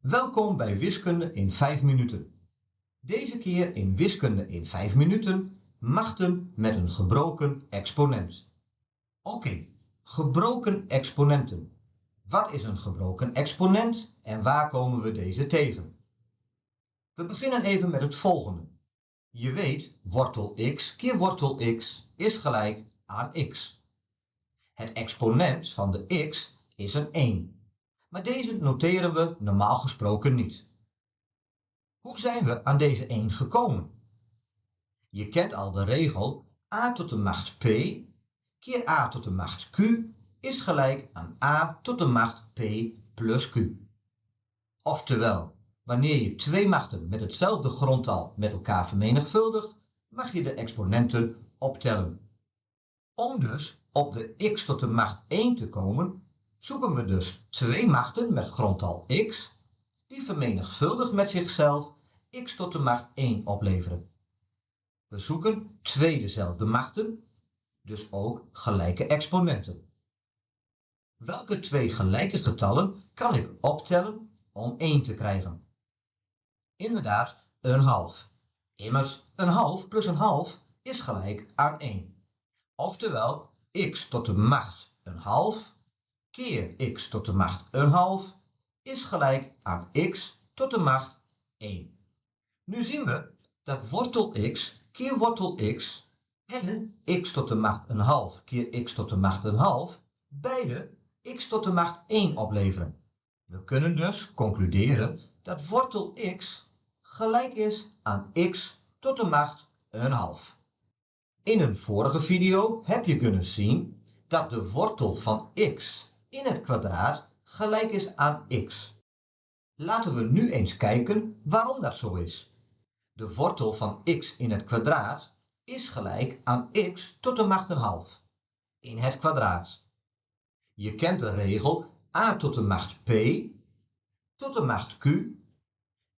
Welkom bij Wiskunde in 5 minuten. Deze keer in Wiskunde in 5 minuten machten met een gebroken exponent. Oké, gebroken exponenten. Wat is een gebroken exponent en waar komen we deze tegen? We beginnen even met het volgende. Je weet, wortel x keer wortel x is gelijk aan x. Het exponent van de x is een 1 maar deze noteren we normaal gesproken niet. Hoe zijn we aan deze 1 gekomen? Je kent al de regel a tot de macht p keer a tot de macht q is gelijk aan a tot de macht p plus q. Oftewel, wanneer je twee machten met hetzelfde grondtal met elkaar vermenigvuldigt, mag je de exponenten optellen. Om dus op de x tot de macht 1 te komen, zoeken we dus twee machten met grondtal x, die vermenigvuldigd met zichzelf x tot de macht 1 opleveren. We zoeken twee dezelfde machten, dus ook gelijke exponenten. Welke twee gelijke getallen kan ik optellen om 1 te krijgen? Inderdaad, een half. Immers, een half plus een half is gelijk aan 1. Oftewel, x tot de macht een half keer x tot de macht een half is gelijk aan x tot de macht 1. Nu zien we dat wortel x keer wortel x en x tot de macht een half keer x tot de macht een half beide x tot de macht 1 opleveren. We kunnen dus concluderen dat wortel x gelijk is aan x tot de macht een half. In een vorige video heb je kunnen zien dat de wortel van x in het kwadraat gelijk is aan x. Laten we nu eens kijken waarom dat zo is. De wortel van x in het kwadraat is gelijk aan x tot de macht een half in het kwadraat. Je kent de regel a tot de macht p tot de macht q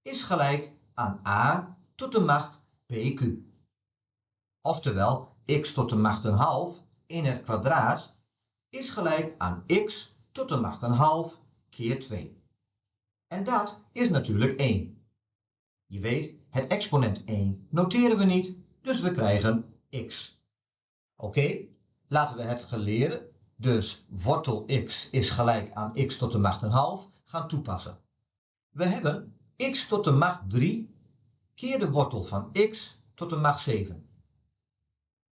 is gelijk aan a tot de macht pq. Oftewel, x tot de macht een half in het kwadraat is gelijk aan x tot de macht een half keer 2. En dat is natuurlijk 1. Je weet, het exponent 1 noteren we niet, dus we krijgen x. Oké, laten we het geleerde, dus wortel x is gelijk aan x tot de macht een half, gaan toepassen. We hebben x tot de macht 3 keer de wortel van x tot de macht 7.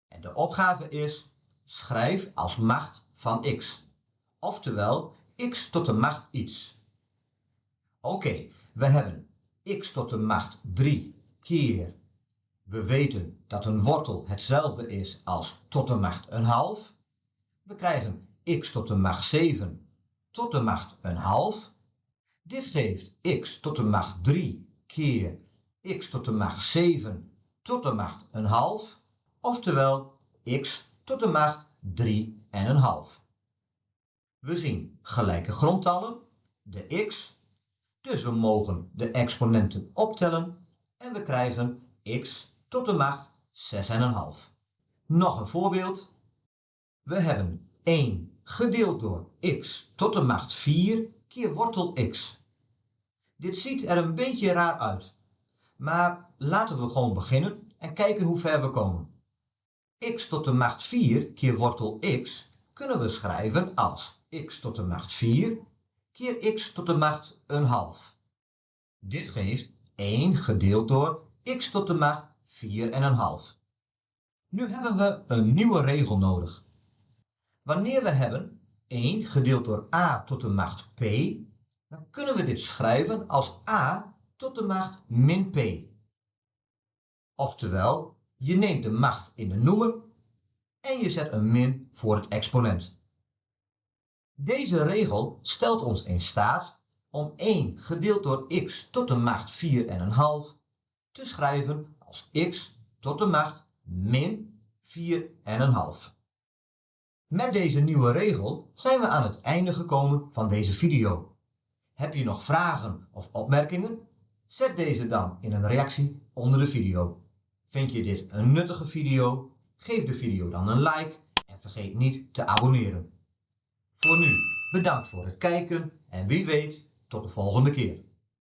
En de opgave is, schrijf als macht van x. Oftewel x tot de macht iets. Oké, we hebben x tot de macht 3 keer. We weten dat een wortel hetzelfde is als tot de macht een half. We krijgen x tot de macht 7 tot de macht een half. Dit geeft x tot de macht 3 keer x tot de macht 7 tot de macht een half. Oftewel x tot de macht 3 en een half. We zien gelijke grondtallen, de x, dus we mogen de exponenten optellen en we krijgen x tot de macht 6,5. Nog een voorbeeld. We hebben 1 gedeeld door x tot de macht 4 keer wortel x. Dit ziet er een beetje raar uit, maar laten we gewoon beginnen en kijken hoe ver we komen. X tot de macht 4 keer wortel x kunnen we schrijven als x tot de macht 4 keer x tot de macht een half. Dit geeft 1 gedeeld door x tot de macht 4 en een half. Nu hebben we een nieuwe regel nodig. Wanneer we hebben 1 gedeeld door a tot de macht p, dan kunnen we dit schrijven als a tot de macht min p. Oftewel, je neemt de macht in de noemer en je zet een min voor het exponent. Deze regel stelt ons in staat om 1 gedeeld door x tot de macht 4 en een half te schrijven als x tot de macht min 4 en een half. Met deze nieuwe regel zijn we aan het einde gekomen van deze video. Heb je nog vragen of opmerkingen? Zet deze dan in een reactie onder de video. Vind je dit een nuttige video? Geef de video dan een like en vergeet niet te abonneren. Voor nu, bedankt voor het kijken en wie weet, tot de volgende keer.